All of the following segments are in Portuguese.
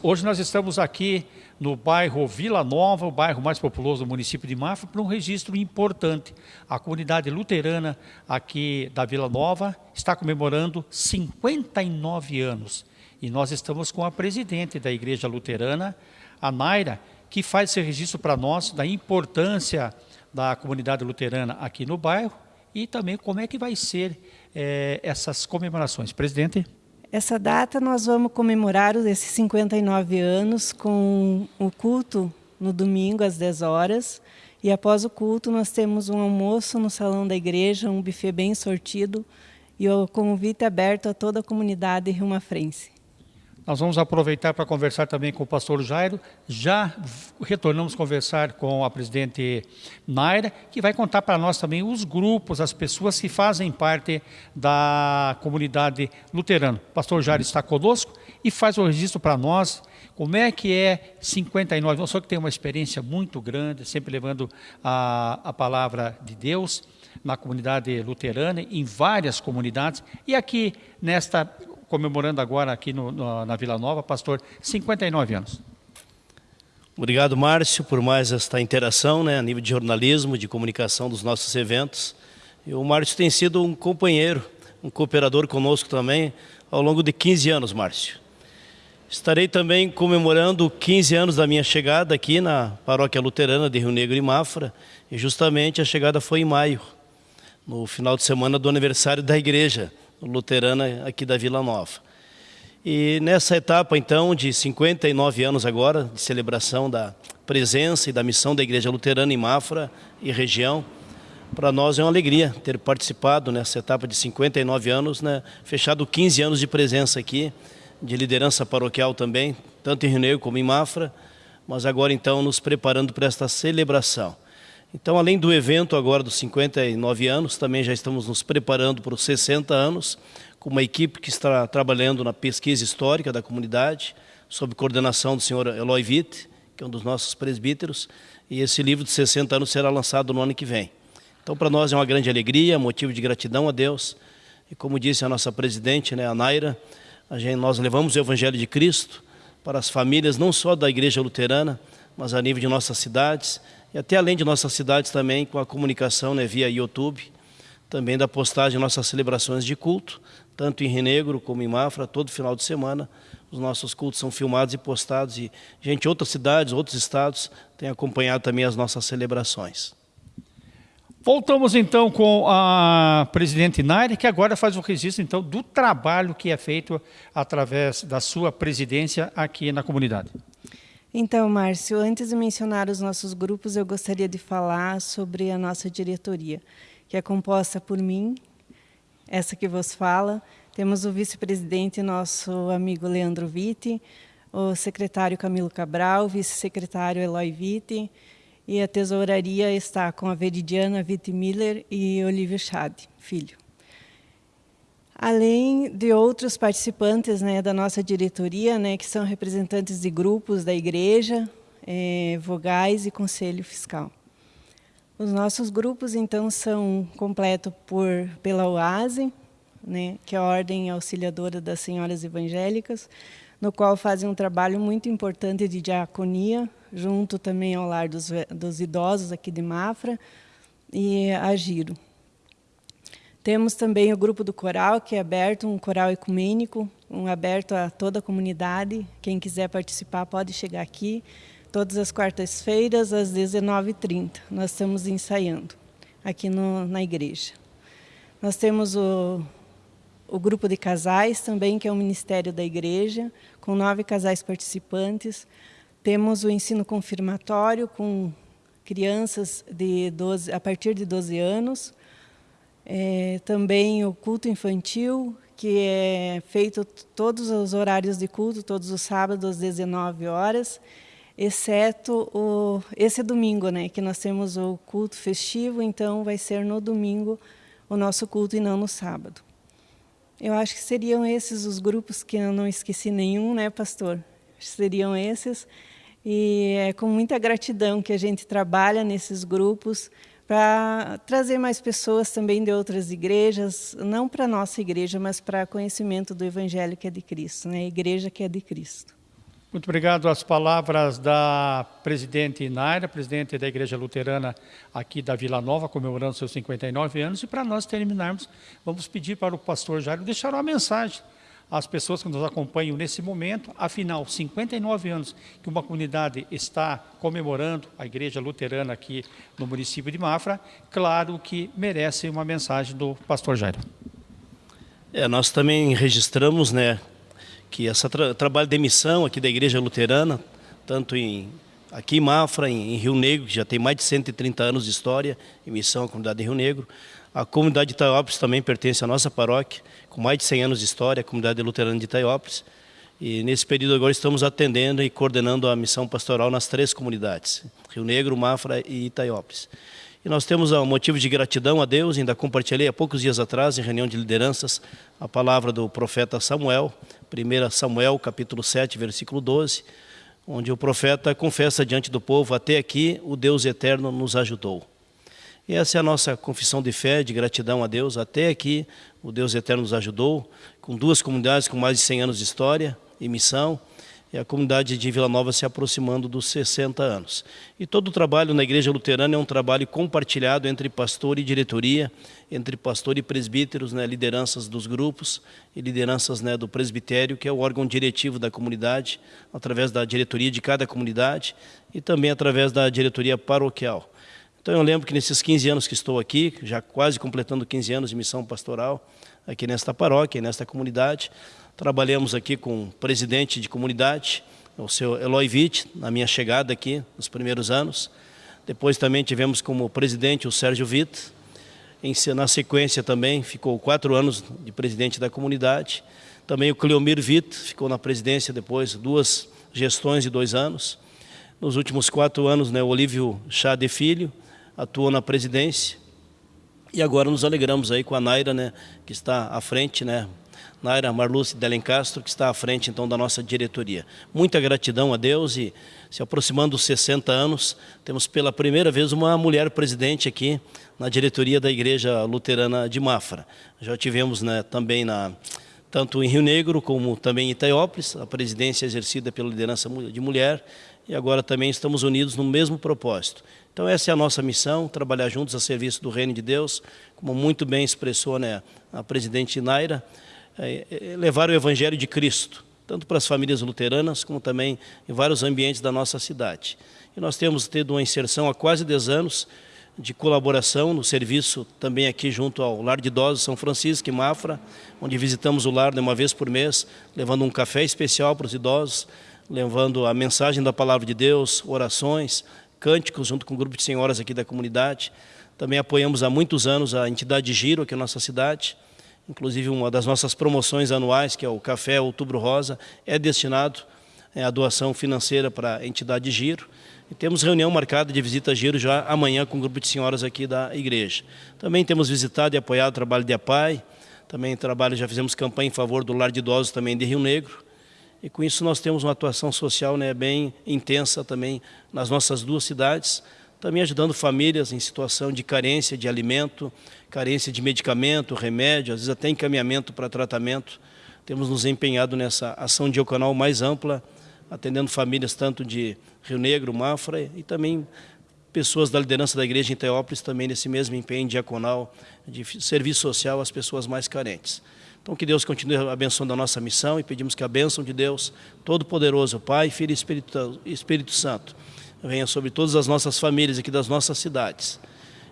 Hoje nós estamos aqui no bairro Vila Nova, o bairro mais populoso do município de Mafra, para um registro importante. A comunidade luterana aqui da Vila Nova está comemorando 59 anos. E nós estamos com a presidente da Igreja Luterana, a Naira, que faz esse registro para nós da importância da comunidade luterana aqui no bairro e também como é que vai ser é, essas comemorações. Presidente. Essa data nós vamos comemorar esses 59 anos com o culto no domingo às 10 horas. E após o culto nós temos um almoço no salão da igreja, um buffet bem sortido e o convite aberto a toda a comunidade Rio Mafrense. Nós vamos aproveitar para conversar também com o pastor Jairo. Já retornamos conversar com a presidente Naira, que vai contar para nós também os grupos, as pessoas que fazem parte da comunidade luterana. O pastor Jairo está conosco e faz o registro para nós. Como é que é 59? Nós só que tem uma experiência muito grande, sempre levando a, a palavra de Deus na comunidade luterana, em várias comunidades, e aqui nesta comemorando agora aqui no, no, na Vila Nova, pastor, 59 anos. Obrigado, Márcio, por mais esta interação né, a nível de jornalismo, de comunicação dos nossos eventos. E o Márcio tem sido um companheiro, um cooperador conosco também ao longo de 15 anos, Márcio. Estarei também comemorando 15 anos da minha chegada aqui na paróquia luterana de Rio Negro e Mafra, e justamente a chegada foi em maio, no final de semana do aniversário da igreja, luterana aqui da Vila Nova. E nessa etapa, então, de 59 anos agora, de celebração da presença e da missão da Igreja Luterana em Mafra e região, para nós é uma alegria ter participado nessa etapa de 59 anos, né, fechado 15 anos de presença aqui, de liderança paroquial também, tanto em Rio Negro como em Mafra, mas agora então nos preparando para esta celebração. Então, além do evento agora dos 59 anos, também já estamos nos preparando para os 60 anos, com uma equipe que está trabalhando na pesquisa histórica da comunidade, sob coordenação do senhor Eloy Witt, que é um dos nossos presbíteros, e esse livro de 60 anos será lançado no ano que vem. Então, para nós é uma grande alegria, motivo de gratidão a Deus, e como disse a nossa presidente, né, a Naira, a gente, nós levamos o Evangelho de Cristo para as famílias, não só da Igreja Luterana, mas a nível de nossas cidades, e até além de nossas cidades também com a comunicação né, via YouTube, também da postagem de nossas celebrações de culto, tanto em Renegro como em Mafra, todo final de semana. Os nossos cultos são filmados e postados e gente outras cidades, outros estados têm acompanhado também as nossas celebrações. Voltamos então com a presidente Naire, que agora faz o registro então do trabalho que é feito através da sua presidência aqui na comunidade. Então, Márcio, antes de mencionar os nossos grupos, eu gostaria de falar sobre a nossa diretoria, que é composta por mim, essa que vos fala, temos o vice-presidente, nosso amigo Leandro Vitti, o secretário Camilo Cabral, o vice-secretário Eloy Vitti, e a tesouraria está com a Veridiana Vitti Miller e Olívio Chade, filho além de outros participantes né, da nossa diretoria, né, que são representantes de grupos da igreja, é, vogais e conselho fiscal. Os nossos grupos, então, são completos por, pela OASE, né, que é a Ordem Auxiliadora das Senhoras Evangélicas, no qual fazem um trabalho muito importante de diaconia, junto também ao lar dos, dos idosos aqui de Mafra, e a Giro. Temos também o grupo do coral, que é aberto, um coral ecumênico, um aberto a toda a comunidade. Quem quiser participar pode chegar aqui. Todas as quartas-feiras, às 19h30. Nós estamos ensaiando aqui no, na igreja. Nós temos o, o grupo de casais também, que é o Ministério da Igreja, com nove casais participantes. Temos o ensino confirmatório com crianças de 12, a partir de 12 anos, é, também o culto infantil, que é feito todos os horários de culto, todos os sábados às 19 horas, exceto o, esse domingo, né, que nós temos o culto festivo, então vai ser no domingo o nosso culto e não no sábado. Eu acho que seriam esses os grupos que eu não esqueci nenhum, né, pastor? Seriam esses. E é com muita gratidão que a gente trabalha nesses grupos, para trazer mais pessoas também de outras igrejas, não para a nossa igreja, mas para conhecimento do Evangelho que é de Cristo, né? a igreja que é de Cristo. Muito obrigado às palavras da presidente Naira, presidente da Igreja Luterana aqui da Vila Nova, comemorando seus 59 anos. E para nós terminarmos, vamos pedir para o pastor Jairo deixar uma mensagem às pessoas que nos acompanham nesse momento. Afinal, 59 anos que uma comunidade está comemorando, a Igreja Luterana aqui no município de Mafra, claro que merece uma mensagem do pastor Jairo. É, nós também registramos, né, que esse tra trabalho de missão aqui da Igreja Luterana, tanto em aqui em Mafra, em, em, Rio Negro, que já tem mais de 130 anos de história, em missão à comunidade de Rio Negro. A comunidade de Itaiópolis também pertence à nossa paróquia, com mais de 100 anos de história, a comunidade luterana de Itaiópolis. E nesse período agora estamos atendendo e coordenando a missão pastoral nas três comunidades, Rio Negro, Mafra e Itaiópolis. E nós temos um motivo de gratidão a Deus, ainda compartilhei há poucos dias atrás, em reunião de lideranças, a palavra do profeta Samuel, 1 Samuel, capítulo 7, versículo 12, onde o profeta confessa diante do povo, até aqui o Deus eterno nos ajudou. E essa é a nossa confissão de fé, de gratidão a Deus, até aqui o Deus eterno nos ajudou, com duas comunidades com mais de 100 anos de história e missão, e a comunidade de Vila Nova se aproximando dos 60 anos. E todo o trabalho na Igreja Luterana é um trabalho compartilhado entre pastor e diretoria, entre pastor e presbíteros, né, lideranças dos grupos e lideranças né, do presbitério, que é o órgão diretivo da comunidade, através da diretoria de cada comunidade e também através da diretoria paroquial. Então eu lembro que nesses 15 anos que estou aqui, já quase completando 15 anos de missão pastoral, aqui nesta paróquia, nesta comunidade, Trabalhamos aqui com o presidente de comunidade, o seu Eloy Witt, na minha chegada aqui, nos primeiros anos. Depois também tivemos como presidente o Sérgio Witt. Na sequência também ficou quatro anos de presidente da comunidade. Também o Cleomir Witt ficou na presidência depois, duas gestões de dois anos. Nos últimos quatro anos, né, o Olívio Chá de Filho atuou na presidência. E agora nos alegramos aí com a Naira, né, que está à frente, né, Naira Marluce Delen Castro, que está à frente então da nossa diretoria. Muita gratidão a Deus e se aproximando dos 60 anos, temos pela primeira vez uma mulher presidente aqui na diretoria da Igreja Luterana de Mafra. Já tivemos né, também na tanto em Rio Negro como também em Itaiópolis, a presidência exercida pela liderança de mulher, e agora também estamos unidos no mesmo propósito. Então essa é a nossa missão, trabalhar juntos a serviço do reino de Deus, como muito bem expressou né, a presidente Naira, é, é, levar o Evangelho de Cristo, tanto para as famílias luteranas, como também em vários ambientes da nossa cidade. E nós temos tido uma inserção há quase 10 anos de colaboração no serviço também aqui junto ao Lar de Idosos São Francisco, em Mafra, onde visitamos o lar uma vez por mês, levando um café especial para os idosos, levando a mensagem da Palavra de Deus, orações, cânticos, junto com um grupo de senhoras aqui da comunidade. Também apoiamos há muitos anos a entidade Giro aqui na nossa cidade, Inclusive, uma das nossas promoções anuais, que é o Café Outubro Rosa, é destinado é, à doação financeira para a entidade Giro. E temos reunião marcada de visita a Giro já amanhã com um grupo de senhoras aqui da igreja. Também temos visitado e apoiado o trabalho de APAI, também trabalho, já fizemos campanha em favor do lar de idosos também de Rio Negro. E com isso nós temos uma atuação social né, bem intensa também nas nossas duas cidades, também ajudando famílias em situação de carência de alimento, carência de medicamento, remédio, às vezes até encaminhamento para tratamento. Temos nos empenhado nessa ação diaconal mais ampla, atendendo famílias tanto de Rio Negro, Mafra e também pessoas da liderança da igreja em Teópolis também nesse mesmo empenho diaconal de serviço social às pessoas mais carentes. Então que Deus continue abençoando a nossa missão e pedimos que a bênção de Deus, Todo-Poderoso, Pai, Filho e Espírito, Espírito Santo, venha sobre todas as nossas famílias aqui das nossas cidades.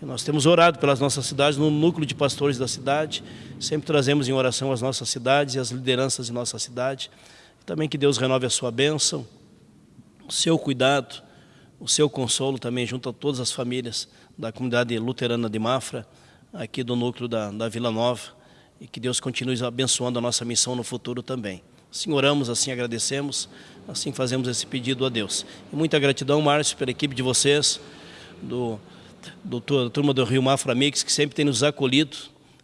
E nós temos orado pelas nossas cidades, no núcleo de pastores da cidade, sempre trazemos em oração as nossas cidades e as lideranças de nossa cidade. E também que Deus renove a sua bênção, o seu cuidado, o seu consolo também junto a todas as famílias da comunidade luterana de Mafra, aqui do núcleo da, da Vila Nova, e que Deus continue abençoando a nossa missão no futuro também. Assim oramos, assim agradecemos, assim fazemos esse pedido a Deus. E muita gratidão, Márcio, pela equipe de vocês, do, do, da turma do Rio Mafra Mix, que sempre tem nos acolhido,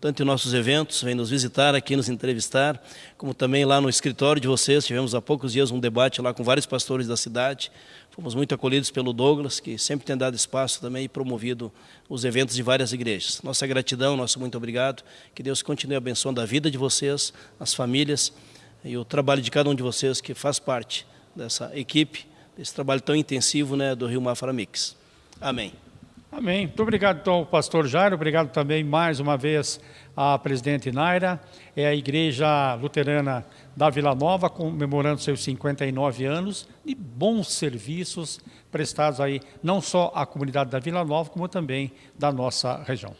tanto em nossos eventos, vem nos visitar aqui, nos entrevistar, como também lá no escritório de vocês. Tivemos há poucos dias um debate lá com vários pastores da cidade. Fomos muito acolhidos pelo Douglas, que sempre tem dado espaço também e promovido os eventos de várias igrejas. Nossa gratidão, nosso muito obrigado. Que Deus continue abençoando a vida de vocês, as famílias e o trabalho de cada um de vocês que faz parte dessa equipe, desse trabalho tão intensivo né, do Rio Mafra Mix. Amém. Amém. Muito obrigado, então, pastor Jairo. Obrigado também, mais uma vez, à presidente Naira. É a Igreja Luterana da Vila Nova, comemorando seus 59 anos de bons serviços prestados aí, não só à comunidade da Vila Nova, como também da nossa região.